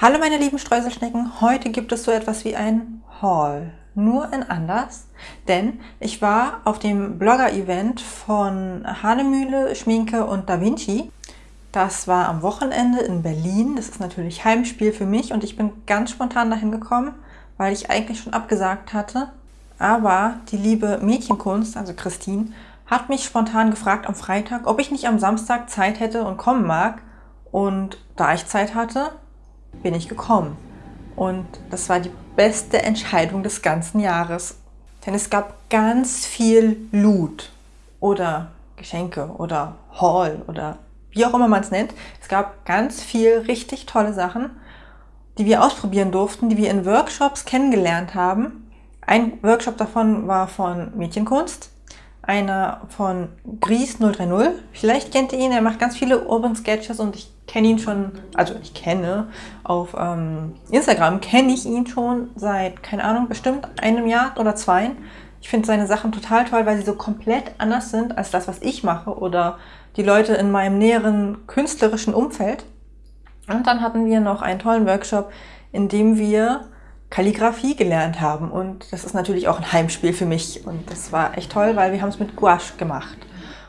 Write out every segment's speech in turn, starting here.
Hallo meine lieben Streuselschnecken, heute gibt es so etwas wie ein Haul, nur in anders, denn ich war auf dem Blogger-Event von Hanemühle, Schminke und Da Vinci. Das war am Wochenende in Berlin, das ist natürlich Heimspiel für mich und ich bin ganz spontan dahin gekommen, weil ich eigentlich schon abgesagt hatte. Aber die liebe Mädchenkunst, also Christine, hat mich spontan gefragt am Freitag, ob ich nicht am Samstag Zeit hätte und kommen mag. Und da ich Zeit hatte, bin ich gekommen. Und das war die beste Entscheidung des ganzen Jahres. Denn es gab ganz viel Loot oder Geschenke oder Haul oder wie auch immer man es nennt. Es gab ganz viel richtig tolle Sachen, die wir ausprobieren durften, die wir in Workshops kennengelernt haben. Ein Workshop davon war von Mädchenkunst, einer von Gries 030. Vielleicht kennt ihr ihn, er macht ganz viele Urban Sketches und ich kenne ihn schon, also ich kenne auf ähm, Instagram, kenne ich ihn schon seit, keine Ahnung, bestimmt einem Jahr oder zwei. Ich finde seine Sachen total toll, weil sie so komplett anders sind als das, was ich mache oder die Leute in meinem näheren künstlerischen Umfeld. Und dann hatten wir noch einen tollen Workshop, in dem wir Kalligrafie gelernt haben. Und das ist natürlich auch ein Heimspiel für mich. Und das war echt toll, weil wir haben es mit Gouache gemacht.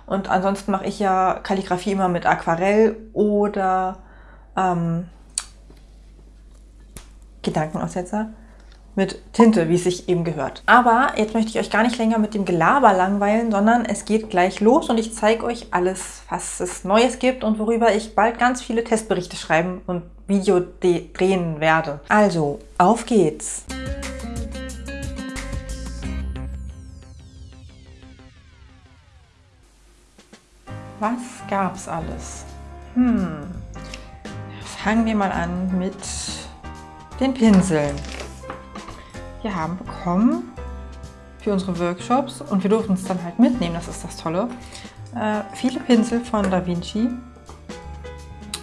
Und ansonsten mache ich ja Kalligrafie immer mit Aquarell oder ähm, Gedankenaussetzer mit Tinte, wie es sich eben gehört. Aber jetzt möchte ich euch gar nicht länger mit dem Gelaber langweilen, sondern es geht gleich los und ich zeige euch alles, was es Neues gibt und worüber ich bald ganz viele Testberichte schreiben und Video drehen werde. Also, auf geht's! Was gab's alles? Hm, fangen wir mal an mit den Pinseln. Wir haben bekommen für unsere Workshops und wir durften es dann halt mitnehmen, das ist das Tolle. Äh, viele Pinsel von Da Vinci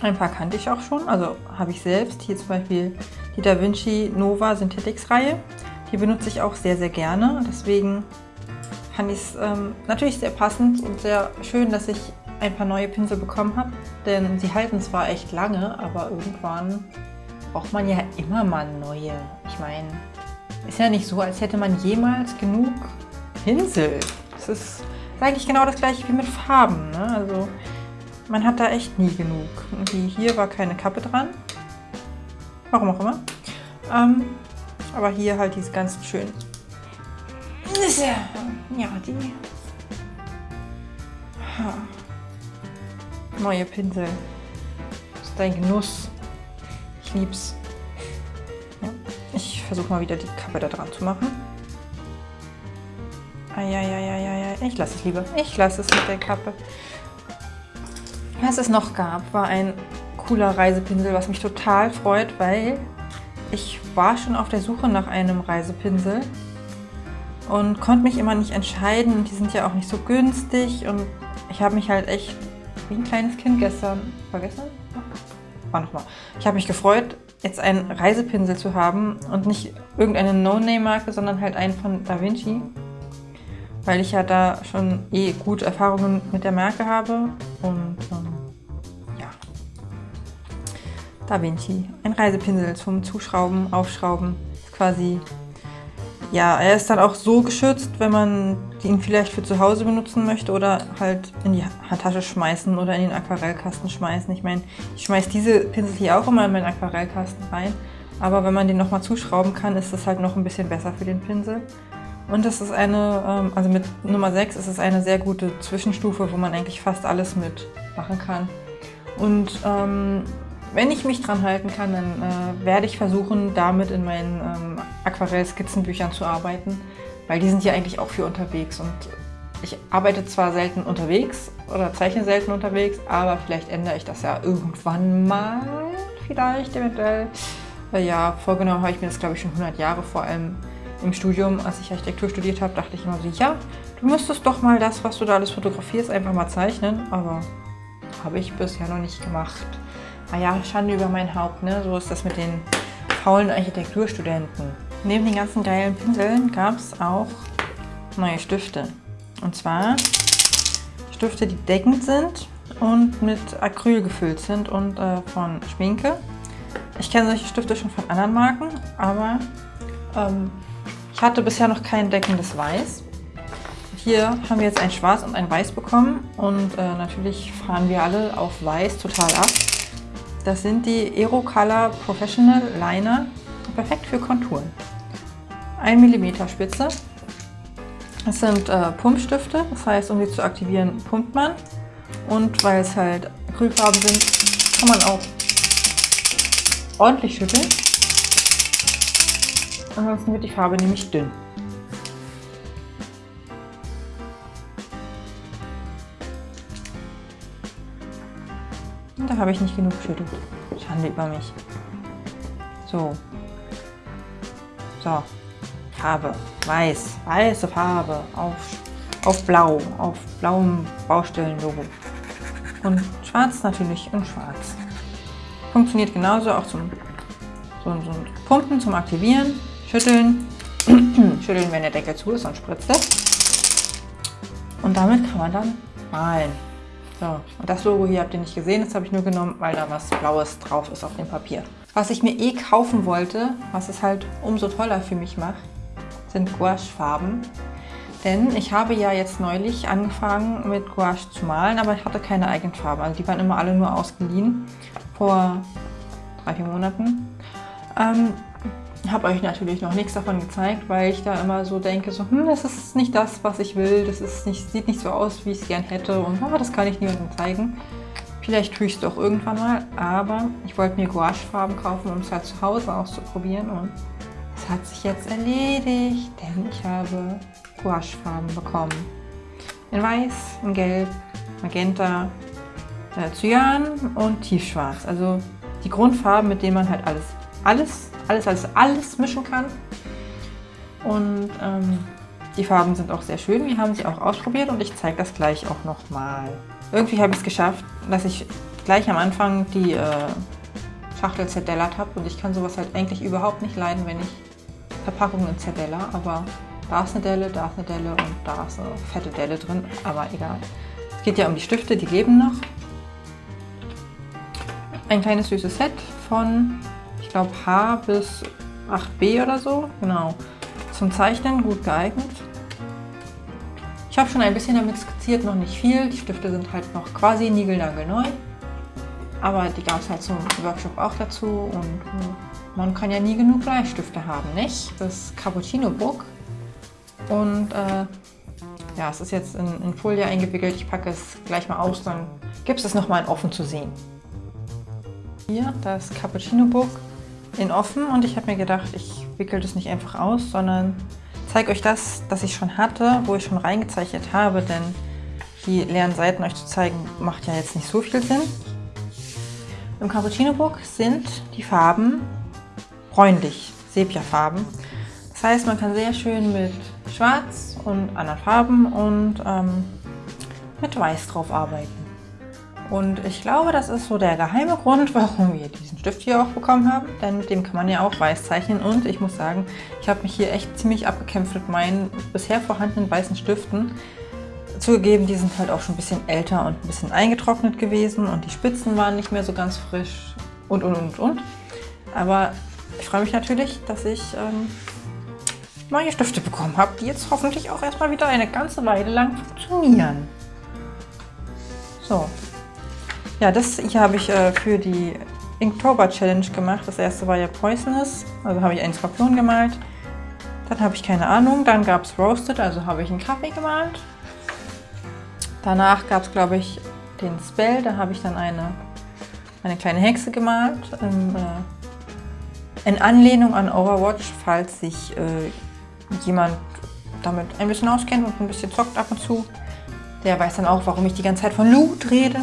ein paar kannte ich auch schon, also habe ich selbst. Hier zum Beispiel die Da Vinci Nova Synthetics Reihe. Die benutze ich auch sehr, sehr gerne. Deswegen fand ich es ähm, natürlich sehr passend und sehr schön, dass ich ein paar neue Pinsel bekommen habe. Denn sie halten zwar echt lange, aber irgendwann braucht man ja immer mal neue. Ich meine, ist ja nicht so, als hätte man jemals genug Pinsel. Das ist eigentlich genau das gleiche wie mit Farben. Ne? Also man hat da echt nie genug. Die hier war keine Kappe dran. Warum auch immer. Ähm, aber hier halt diese ganz schön. Ja, die. Neue Pinsel. Das ist ein Genuss. Ich lieb's. Ja. Ich versuche mal wieder die Kappe da dran zu machen. Eieieiei. Ich lasse es lieber. Ich lasse es mit der Kappe. Was es noch gab, war ein cooler Reisepinsel, was mich total freut, weil ich war schon auf der Suche nach einem Reisepinsel und konnte mich immer nicht entscheiden die sind ja auch nicht so günstig und ich habe mich halt echt wie ein kleines Kind gestern, vergessen? War nochmal. Ich habe mich gefreut, jetzt einen Reisepinsel zu haben und nicht irgendeine No-Name-Marke, sondern halt einen von Da Vinci, weil ich ja da schon eh gute Erfahrungen mit der Marke habe und ähm, ja. Da Vinci, ein Reisepinsel zum Zuschrauben, Aufschrauben, ist quasi, ja, er ist dann auch so geschützt, wenn man ihn vielleicht für zu Hause benutzen möchte oder halt in die Handtasche schmeißen oder in den Aquarellkasten schmeißen. Ich meine, ich schmeiße diese Pinsel hier auch immer in meinen Aquarellkasten rein, aber wenn man den nochmal zuschrauben kann, ist das halt noch ein bisschen besser für den Pinsel. Und das ist eine, ähm, also mit Nummer 6 ist es eine sehr gute Zwischenstufe, wo man eigentlich fast alles mitmachen kann. Und ähm, wenn ich mich dran halten kann, dann äh, werde ich versuchen, damit in meinen ähm, Aquarell-Skizzenbüchern zu arbeiten, weil die sind ja eigentlich auch für unterwegs. Und ich arbeite zwar selten unterwegs oder zeichne selten unterwegs, aber vielleicht ändere ich das ja irgendwann mal, vielleicht eventuell. Äh, ja, vorgenommen habe ich mir das, glaube ich, schon 100 Jahre vor allem im Studium, als ich Architektur studiert habe, dachte ich immer so, ja, du müsstest doch mal das, was du da alles fotografierst, einfach mal zeichnen. Aber habe ich bisher noch nicht gemacht. Naja, Schande über mein Haupt, ne? So ist das mit den faulen Architekturstudenten. Neben den ganzen geilen Pinseln gab es auch neue Stifte. Und zwar Stifte, die deckend sind und mit Acryl gefüllt sind und äh, von Schminke. Ich kenne solche Stifte schon von anderen Marken, aber ähm, ich hatte bisher noch kein deckendes Weiß. Hier haben wir jetzt ein Schwarz und ein Weiß bekommen und äh, natürlich fahren wir alle auf Weiß total ab. Das sind die Aero Color Professional Liner, perfekt für Konturen. 1 mm Spitze. Es sind äh, Pumpstifte, das heißt, um sie zu aktivieren, pumpt man. Und weil es halt Acrylfarben sind, kann man auch ordentlich schütteln. Ansonsten wird die Farbe nämlich dünn. Da habe ich nicht genug geschüttelt. Schande über mich. So. So. Farbe. Weiß. Weiße Farbe. Auf, auf blau. Auf blauem Baustellenlogo. Und schwarz natürlich und schwarz. Funktioniert genauso auch zum so, so Pumpen, zum Aktivieren. Schütteln. Schütteln, wenn der Deckel zu ist, und spritzt es. Und damit kann man dann malen. So, und das Logo hier habt ihr nicht gesehen, das habe ich nur genommen, weil da was Blaues drauf ist auf dem Papier. Was ich mir eh kaufen wollte, was es halt umso toller für mich macht, sind Gouache-Farben. Denn ich habe ja jetzt neulich angefangen mit Gouache zu malen, aber ich hatte keine eigenen Farben. Also die waren immer alle nur ausgeliehen vor drei, vier Monaten. Ähm, habe euch natürlich noch nichts davon gezeigt, weil ich da immer so denke, so, hm, das ist nicht das, was ich will, das ist nicht, sieht nicht so aus, wie ich es gern hätte und oh, das kann ich niemandem zeigen. Vielleicht tue ich es doch irgendwann mal, aber ich wollte mir Gouache-Farben kaufen, um es halt zu Hause auszuprobieren und es hat sich jetzt erledigt, denn ich habe Gouache-Farben bekommen. In Weiß, in Gelb, Magenta, äh, Cyan und Tiefschwarz. Also die Grundfarben, mit denen man halt alles, alles alles, alles, alles mischen kann. Und ähm, die Farben sind auch sehr schön. Wir haben sie auch ausprobiert und ich zeige das gleich auch nochmal. Irgendwie habe ich es geschafft, dass ich gleich am Anfang die äh, Schachtel zerdellert habe. Und ich kann sowas halt eigentlich überhaupt nicht leiden, wenn ich Verpackungen zerdeller. Aber da ist eine Delle, da ist eine Delle und da ist eine fette Delle drin. Aber egal. Es geht ja um die Stifte, die leben noch. Ein kleines süßes Set von ich glaube H bis 8b oder so. Genau. Zum Zeichnen gut geeignet. Ich habe schon ein bisschen damit skizziert, noch nicht viel. Die Stifte sind halt noch quasi niegelnagelneu. Aber die gab es halt zum Workshop auch dazu und man kann ja nie genug Bleistifte haben, nicht? Das Cappuccino Book. Und äh, ja, es ist jetzt in, in Folie eingewickelt. Ich packe es gleich mal aus, dann gibt es es nochmal offen zu sehen. Hier das Cappuccino Book in offen und ich habe mir gedacht, ich wickel das nicht einfach aus, sondern zeige euch das, das ich schon hatte, wo ich schon reingezeichnet habe, denn die leeren Seiten euch zu zeigen, macht ja jetzt nicht so viel Sinn. Im Cappuccino Book sind die Farben bräunlich, Sepia-Farben. Das heißt, man kann sehr schön mit Schwarz und anderen Farben und ähm, mit Weiß drauf arbeiten. Und ich glaube, das ist so der geheime Grund, warum wir diesen Stift hier auch bekommen haben. Denn mit dem kann man ja auch weiß zeichnen. Und ich muss sagen, ich habe mich hier echt ziemlich abgekämpft mit meinen bisher vorhandenen weißen Stiften. Zugegeben, die sind halt auch schon ein bisschen älter und ein bisschen eingetrocknet gewesen. Und die Spitzen waren nicht mehr so ganz frisch. Und, und, und, und. Aber ich freue mich natürlich, dass ich ähm, neue Stifte bekommen habe, die jetzt hoffentlich auch erstmal wieder eine ganze Weile lang funktionieren. So, ja, das hier habe ich äh, für die Inktober Challenge gemacht. Das erste war ja Poisonous, also habe ich einen Skorpion gemalt. Dann habe ich keine Ahnung, dann gab es Roasted, also habe ich einen Kaffee gemalt. Danach gab es, glaube ich, den Spell, da habe ich dann eine, eine kleine Hexe gemalt. In, äh, in Anlehnung an Overwatch, falls sich äh, jemand damit ein bisschen auskennt und ein bisschen zockt ab und zu. Der weiß dann auch, warum ich die ganze Zeit von Loot rede.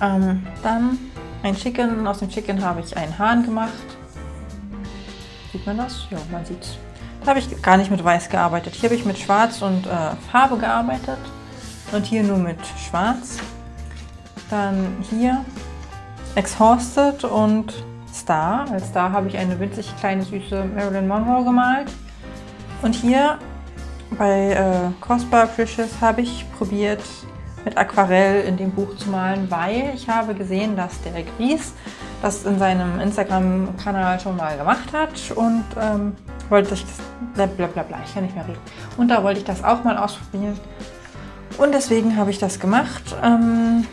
Ähm, dann ein Chicken. Aus dem Chicken habe ich einen Hahn gemacht. Sieht man das? Ja, man sieht es. Da habe ich gar nicht mit Weiß gearbeitet. Hier habe ich mit Schwarz und äh, Farbe gearbeitet. Und hier nur mit Schwarz. Dann hier Exhausted und Star. Als Star habe ich eine winzig kleine süße Marilyn Monroe gemalt. Und hier bei äh, Cospa Precious habe ich probiert, mit Aquarell in dem Buch zu malen, weil ich habe gesehen, dass der Gries das in seinem Instagram-Kanal schon mal gemacht hat und ähm, wollte ich das, bla bla bla bla, ich kann nicht mehr reden. Und da wollte ich das auch mal ausprobieren. Und deswegen habe ich das gemacht. Ähm,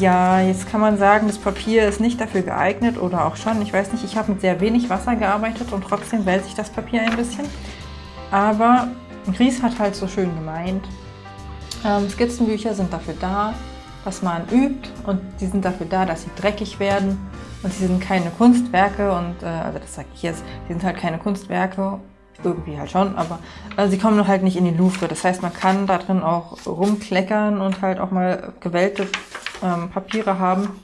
ja, jetzt kann man sagen, das Papier ist nicht dafür geeignet oder auch schon. Ich weiß nicht, ich habe mit sehr wenig Wasser gearbeitet und trotzdem wälze ich das Papier ein bisschen. Aber Gries hat halt so schön gemeint, ähm, Skizzenbücher sind dafür da, dass man übt und die sind dafür da, dass sie dreckig werden und sie sind keine Kunstwerke und, äh, also das sage ich jetzt, sie sind halt keine Kunstwerke, irgendwie halt schon, aber also sie kommen halt nicht in die Louvre. Das heißt, man kann da drin auch rumkleckern und halt auch mal gewellte ähm, Papiere haben.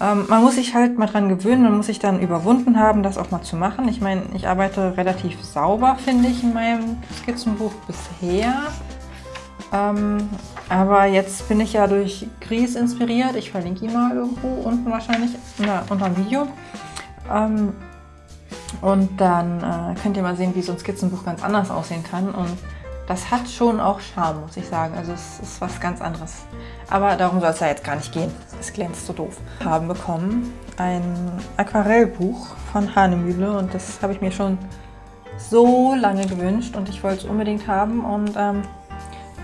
Ähm, man muss sich halt mal dran gewöhnen, man muss sich dann überwunden haben, das auch mal zu machen. Ich meine, ich arbeite relativ sauber, finde ich, in meinem Skizzenbuch bisher. Ähm, aber jetzt bin ich ja durch Gries inspiriert. Ich verlinke ihn mal irgendwo unten wahrscheinlich na, unter dem Video. Ähm, und dann äh, könnt ihr mal sehen, wie so ein Skizzenbuch ganz anders aussehen kann. Und das hat schon auch Charme, muss ich sagen. Also es ist was ganz anderes. Aber darum soll es ja jetzt gar nicht gehen. Es glänzt so doof. Haben bekommen ein Aquarellbuch von Hanemühle und das habe ich mir schon so lange gewünscht und ich wollte es unbedingt haben. Und ähm,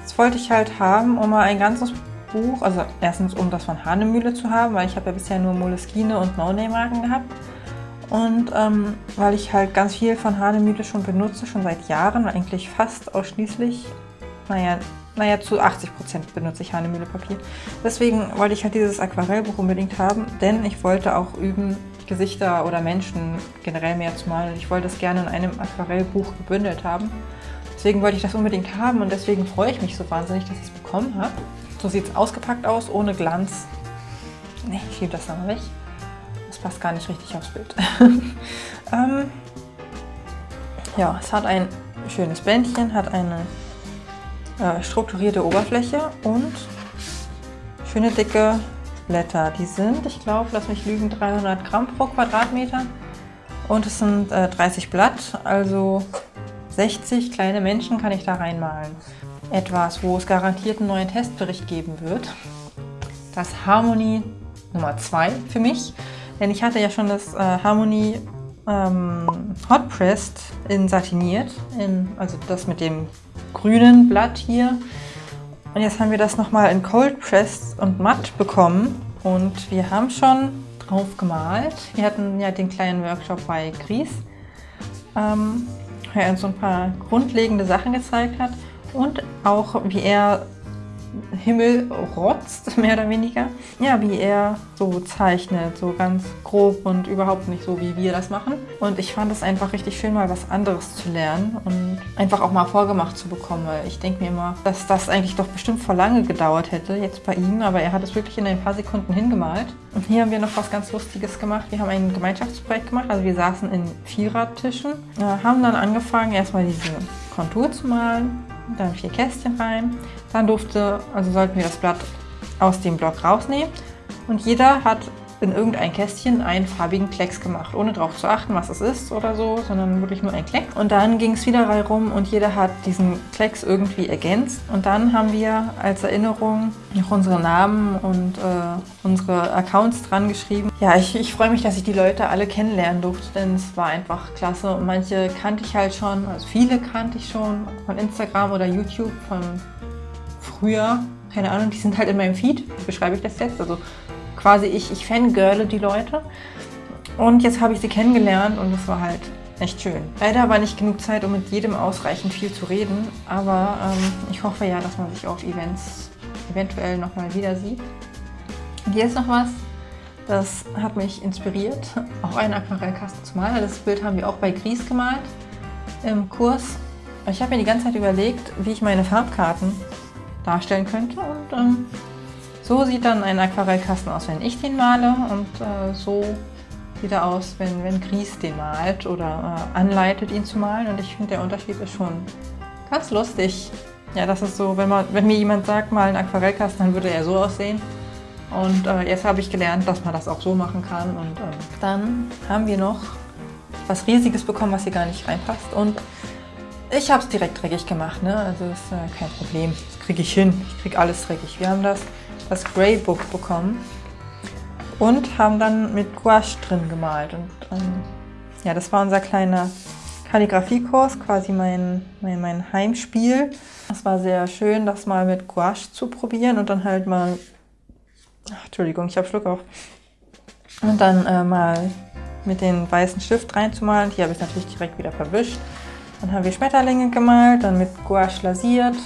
das wollte ich halt haben, um mal ein ganzes Buch, also erstens um das von Hanemühle zu haben, weil ich habe ja bisher nur Moleskine und No-Name-Marken gehabt. Und ähm, weil ich halt ganz viel von Hanemühle schon benutze, schon seit Jahren, eigentlich fast ausschließlich, naja, naja zu 80 Prozent benutze ich Hanemühle Papier. Deswegen wollte ich halt dieses Aquarellbuch unbedingt haben, denn ich wollte auch üben, Gesichter oder Menschen generell mehr zu malen. Ich wollte es gerne in einem Aquarellbuch gebündelt haben. Deswegen wollte ich das unbedingt haben und deswegen freue ich mich so wahnsinnig, dass ich es bekommen habe. So sieht es ausgepackt aus, ohne Glanz. Ne, ich schiebe das mal weg passt gar nicht richtig aufs Bild. ähm, ja, es hat ein schönes Bändchen, hat eine äh, strukturierte Oberfläche und schöne dicke Blätter. Die sind, ich glaube, lass mich lügen, 300 Gramm pro Quadratmeter und es sind äh, 30 Blatt, also 60 kleine Menschen kann ich da reinmalen. Etwas, wo es garantiert einen neuen Testbericht geben wird. Das Harmony Nummer 2 für mich. Denn ich hatte ja schon das äh, Harmony ähm, Hot Pressed in satiniert, in, also das mit dem grünen Blatt hier. Und jetzt haben wir das nochmal in Cold Pressed und matt bekommen. Und wir haben schon drauf gemalt. Wir hatten ja den kleinen Workshop bei Gries, ähm, er uns so ein paar grundlegende Sachen gezeigt hat. Und auch wie er Himmel rotzt, mehr oder weniger. Ja, wie er so zeichnet, so ganz grob und überhaupt nicht so, wie wir das machen. Und ich fand es einfach richtig schön, mal was anderes zu lernen und einfach auch mal vorgemacht zu bekommen, weil ich denke mir immer, dass das eigentlich doch bestimmt vor lange gedauert hätte, jetzt bei ihm, aber er hat es wirklich in ein paar Sekunden hingemalt. Und hier haben wir noch was ganz Lustiges gemacht. Wir haben ein Gemeinschaftsprojekt gemacht, also wir saßen in Vierertischen, äh, haben dann angefangen, erstmal diese Kontur zu malen, dann vier Kästchen rein. Dann durfte, also sollten wir das Blatt aus dem Block rausnehmen und jeder hat in irgendein Kästchen einen farbigen Klecks gemacht, ohne darauf zu achten, was es ist oder so, sondern wirklich nur ein Klecks. Und dann ging es wieder rum und jeder hat diesen Klecks irgendwie ergänzt. Und dann haben wir als Erinnerung noch unsere Namen und äh, unsere Accounts dran geschrieben. Ja, ich, ich freue mich, dass ich die Leute alle kennenlernen durfte, denn es war einfach klasse. Und manche kannte ich halt schon, also viele kannte ich schon von Instagram oder YouTube von früher. Keine Ahnung, die sind halt in meinem Feed. Wie beschreibe ich das jetzt? Also quasi ich, ich fangirle die Leute. Und jetzt habe ich sie kennengelernt und es war halt echt schön. Leider war nicht genug Zeit, um mit jedem ausreichend viel zu reden, aber ähm, ich hoffe ja, dass man sich auf Events eventuell nochmal wieder sieht. Hier ist noch was, das hat mich inspiriert, auch einen Aquarellkasten zu malen. Das Bild haben wir auch bei Gries gemalt im Kurs. Ich habe mir die ganze Zeit überlegt, wie ich meine Farbkarten darstellen könnte und ähm, so sieht dann ein Aquarellkasten aus, wenn ich den male und äh, so sieht er aus, wenn, wenn Gries den malt oder äh, anleitet, ihn zu malen. Und ich finde, der Unterschied ist schon ganz lustig. Ja, das ist so, wenn, man, wenn mir jemand sagt, mal einen Aquarellkasten, dann würde er so aussehen. Und äh, jetzt habe ich gelernt, dass man das auch so machen kann. Und ähm, dann haben wir noch was Riesiges bekommen, was hier gar nicht reinpasst. Und ich habe es direkt dreckig gemacht, ne? also ist äh, kein Problem. Das kriege ich hin. Ich kriege alles dreckig. Wir haben das das Grey Book bekommen. und haben dann mit Gouache drin gemalt. Und ähm, ja, das war unser kleiner Kalligrafiekurs, quasi mein, mein, mein Heimspiel. Es war sehr schön, das mal mit Gouache zu probieren und dann halt mal, ach, Entschuldigung, ich habe Schluck auf, und dann äh, mal mit den weißen Stift reinzumalen. Hier habe ich natürlich direkt wieder verwischt. Dann haben wir Schmetterlinge gemalt, dann mit Gouache lasiert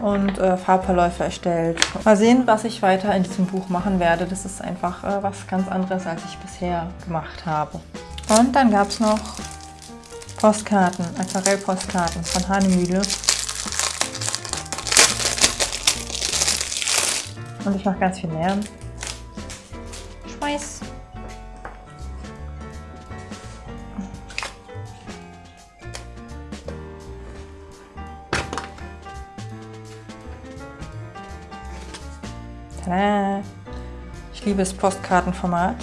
und äh, Farbverläufe erstellt. Mal sehen, was ich weiter in diesem Buch machen werde. Das ist einfach äh, was ganz anderes, als ich bisher gemacht habe. Und dann gab es noch Postkarten, Aquarellpostkarten von Hanemühle. Und ich mache ganz viel Lärm. Schmeiß! Liebe Postkartenformat.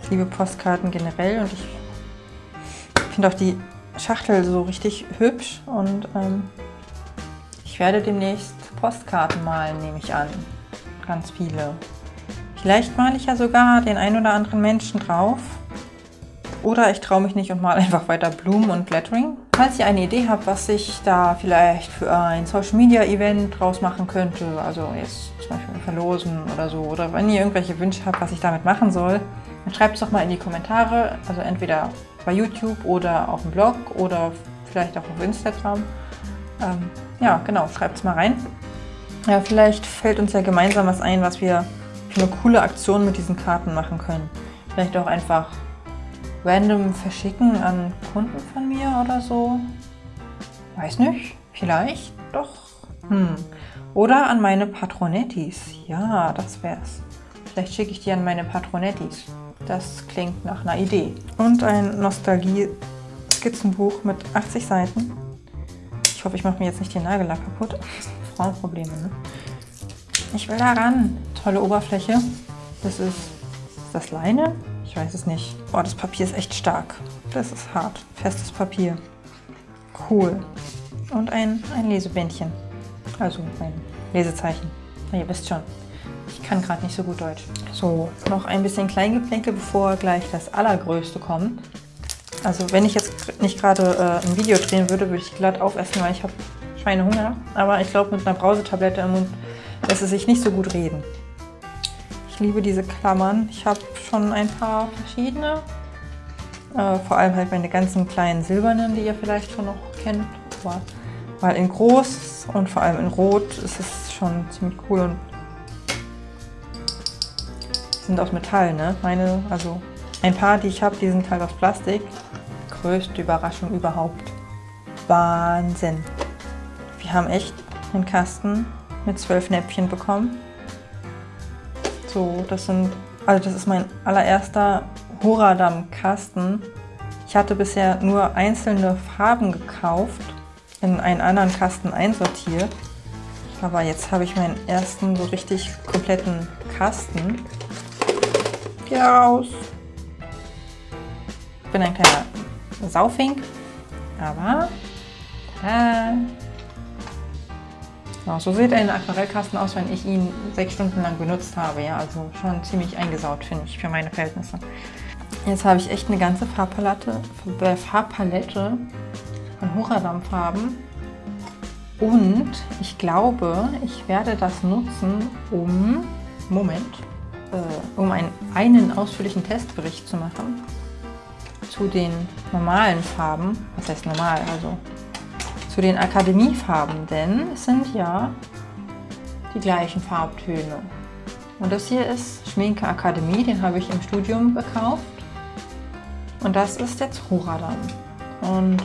Ich liebe Postkarten generell und ich finde auch die Schachtel so richtig hübsch und ähm, ich werde demnächst Postkarten malen, nehme ich an. Ganz viele. Vielleicht male ich ja sogar den ein oder anderen Menschen drauf. Oder ich traue mich nicht und male einfach weiter Blumen und Lettering. Falls ihr eine Idee habt, was ich da vielleicht für ein Social Media Event draus machen könnte, also jetzt zum Beispiel verlosen oder so, oder wenn ihr irgendwelche Wünsche habt, was ich damit machen soll, dann schreibt es doch mal in die Kommentare, also entweder bei YouTube oder auf dem Blog oder vielleicht auch auf Instagram. Ähm, ja, genau, schreibt es mal rein. Ja, vielleicht fällt uns ja gemeinsam was ein, was wir für eine coole Aktion mit diesen Karten machen können. Vielleicht auch einfach random verschicken an Kunden von mir oder so. Weiß nicht, vielleicht doch. Hm. Oder an meine Patronettis. Ja, das wär's. Vielleicht schicke ich die an meine Patronettis. Das klingt nach einer Idee. Und ein Nostalgie-Skizzenbuch mit 80 Seiten. Ich hoffe, ich mache mir jetzt nicht den Nagellack kaputt. Frauenprobleme, ne? Ich will da ran. Tolle Oberfläche. Das ist, ist das Leine? Ich weiß es nicht. Boah, das Papier ist echt stark. Das ist hart. Festes Papier. Cool. Und ein, ein Lesebändchen. Also ein Lesezeichen. Na, ihr wisst schon. Ich kann gerade nicht so gut Deutsch. So, noch ein bisschen Kleingeplänkel, bevor gleich das Allergrößte kommt. Also wenn ich jetzt nicht gerade äh, ein Video drehen würde, würde ich glatt aufessen, weil ich habe Schweinehunger. Aber ich glaube, mit einer Brausetablette im Mund lässt es sich nicht so gut reden. Ich liebe diese Klammern. Ich habe schon ein paar verschiedene. Äh, vor allem halt meine ganzen kleinen silbernen, die ihr vielleicht schon noch kennt. Aber weil in groß und vor allem in rot ist es schon ziemlich cool und sind aus Metall, ne? Meine, also ein paar, die ich habe, die sind halt aus Plastik. Größte Überraschung überhaupt. Wahnsinn. Wir haben echt einen Kasten mit zwölf Näpfchen bekommen. So, das sind, also das ist mein allererster Horadam-Kasten. Ich hatte bisher nur einzelne Farben gekauft, in einen anderen Kasten einsortiert. Aber jetzt habe ich meinen ersten so richtig kompletten Kasten. Geh raus! Ich bin ein kleiner Saufink, aber tada. Ja, so sieht ein Aquarellkasten aus, wenn ich ihn sechs Stunden lang benutzt habe. Ja, also schon ziemlich eingesaut, finde ich, für meine Verhältnisse. Jetzt habe ich echt eine ganze Farbpalette, äh, Farbpalette von Horadam-Farben. Und ich glaube, ich werde das nutzen, um, Moment, äh, um einen, einen ausführlichen Testbericht zu machen zu den normalen Farben. Was heißt normal? Also zu den Akademiefarben, denn es sind ja die gleichen Farbtöne. Und das hier ist Schminke Akademie, den habe ich im Studium gekauft. Und das ist jetzt Horadam. Und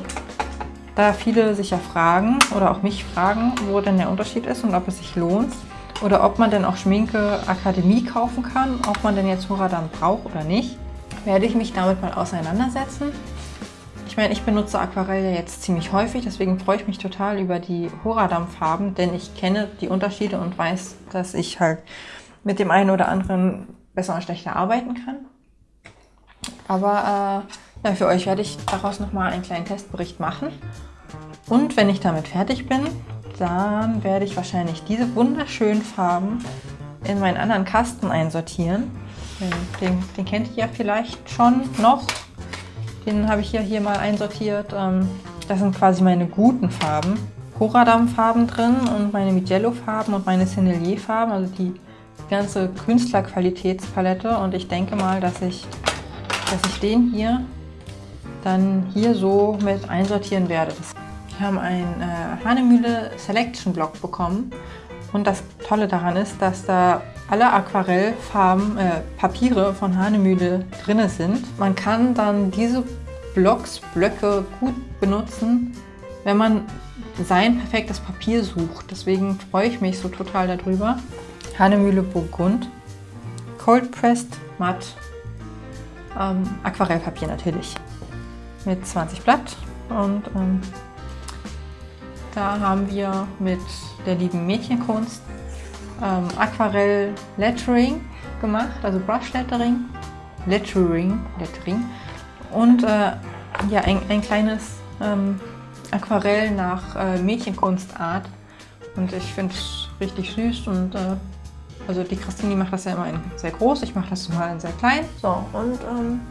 da viele sich ja fragen oder auch mich fragen, wo denn der Unterschied ist und ob es sich lohnt oder ob man denn auch Schminke Akademie kaufen kann, ob man denn jetzt Horadam braucht oder nicht, werde ich mich damit mal auseinandersetzen ich meine, ich benutze Aquarell ja jetzt ziemlich häufig, deswegen freue ich mich total über die Horadam-Farben, denn ich kenne die Unterschiede und weiß, dass ich halt mit dem einen oder anderen besser und schlechter arbeiten kann. Aber äh, ja, für euch werde ich daraus nochmal einen kleinen Testbericht machen. Und wenn ich damit fertig bin, dann werde ich wahrscheinlich diese wunderschönen Farben in meinen anderen Kasten einsortieren Den, den kennt ihr ja vielleicht schon noch. Den habe ich ja hier mal einsortiert. Ähm, das sind quasi meine guten Farben. Coradam-Farben drin und meine Mijello-Farben und meine Sennelier-Farben, also die ganze Künstlerqualitätspalette. Und ich denke mal, dass ich, dass ich den hier dann hier so mit einsortieren werde. Wir haben einen äh, Hanemühle Selection Block bekommen und das Tolle daran ist, dass da alle Aquarellfarben, äh, Papiere von Hanemühle drin sind. Man kann dann diese Blocks, Blöcke gut benutzen, wenn man sein perfektes Papier sucht. Deswegen freue ich mich so total darüber. Hanemühle Burgund, Cold Pressed Matt, ähm, Aquarellpapier natürlich mit 20 Blatt und ähm, da haben wir mit der lieben Mädchenkunst ähm, Aquarell Lettering gemacht, also Brush Lettering, Lettering, Lettering. Und äh, ja, ein, ein kleines ähm, Aquarell nach äh, Mädchenkunstart. Und ich finde es richtig süß und äh, also die Christine macht das ja immer in sehr groß, ich mache das mal in sehr klein. So und ähm,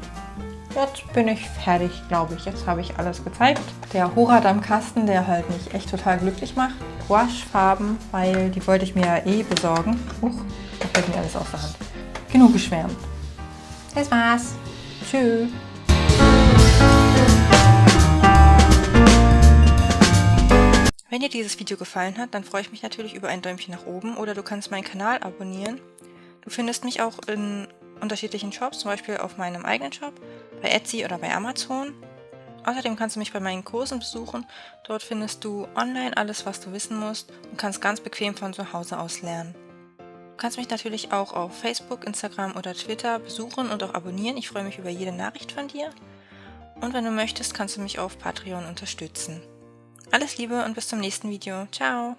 Jetzt bin ich fertig, glaube ich. Jetzt habe ich alles gezeigt. Der Horadam-Kasten, der halt mich echt total glücklich macht. Gouache-Farben, weil die wollte ich mir ja eh besorgen. Huch, da fällt mir alles aus der Hand. Genug geschwärmt. Das war's. Tschüss. Wenn dir dieses Video gefallen hat, dann freue ich mich natürlich über ein Däumchen nach oben oder du kannst meinen Kanal abonnieren. Du findest mich auch in unterschiedlichen Shops, zum Beispiel auf meinem eigenen Shop, bei Etsy oder bei Amazon. Außerdem kannst du mich bei meinen Kursen besuchen. Dort findest du online alles, was du wissen musst und kannst ganz bequem von zu Hause aus lernen. Du kannst mich natürlich auch auf Facebook, Instagram oder Twitter besuchen und auch abonnieren. Ich freue mich über jede Nachricht von dir. Und wenn du möchtest, kannst du mich auf Patreon unterstützen. Alles Liebe und bis zum nächsten Video. Ciao!